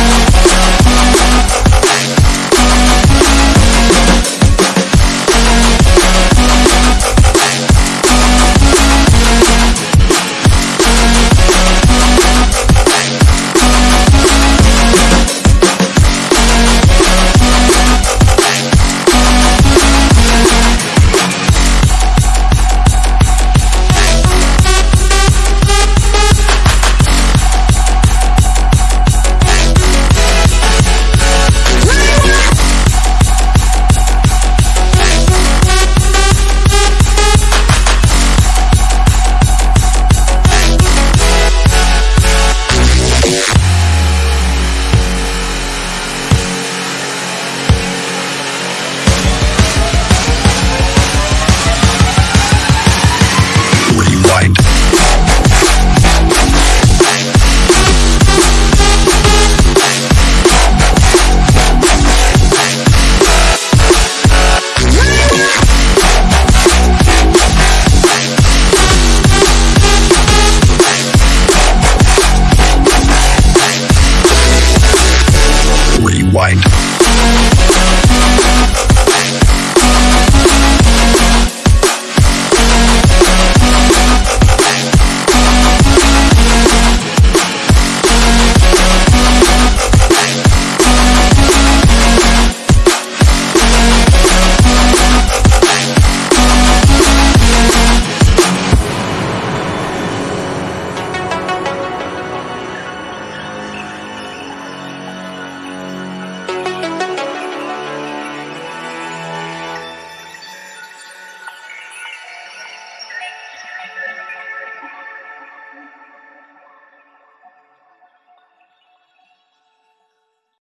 Yeah.